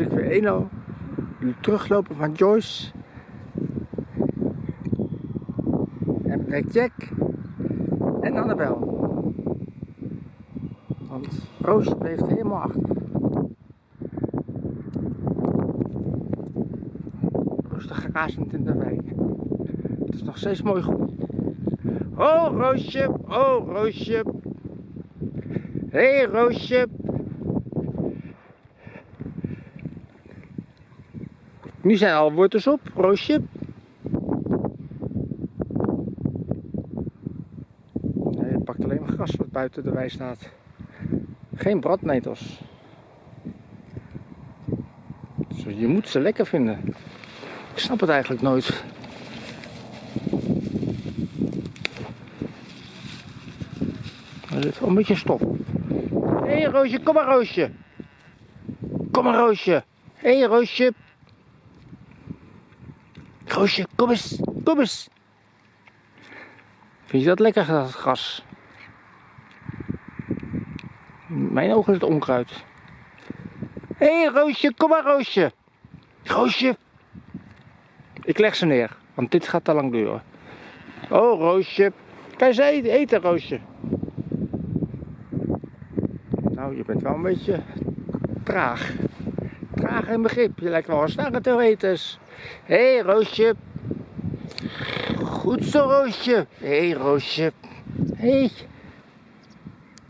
ik weer 1 teruglopen van Joyce. En Black Jack. En Annabel. Want Roos bleef helemaal achter. Rustig razend in de wei. Het is nog steeds mooi goed. Oh Roosje, oh Roosje. Hé hey, Roosje. Nu zijn alle wortels op, Roosje. Nee, je pakt alleen maar gras wat buiten de wei staat. Geen bradnetels. Dus je moet ze lekker vinden. Ik snap het eigenlijk nooit. Er zit wel een beetje stof. Hé hey, Roosje, kom maar Roosje. Kom maar Roosje. Hé hey, Roosje. Roosje, kom eens, kom eens. Vind je dat lekker, dat gras? Mijn ogen is het onkruid. Hé hey, Roosje, kom maar Roosje. Roosje. Ik leg ze neer, want dit gaat te lang duren. Oh Roosje. Kan je ze eten Roosje? Nou, je bent wel een beetje traag. Traag in begrip. Je lijkt wel een snarre theoretus. Hé hey, Roosje. Goed zo Roosje. Hé hey, Roosje. Hé. Hey.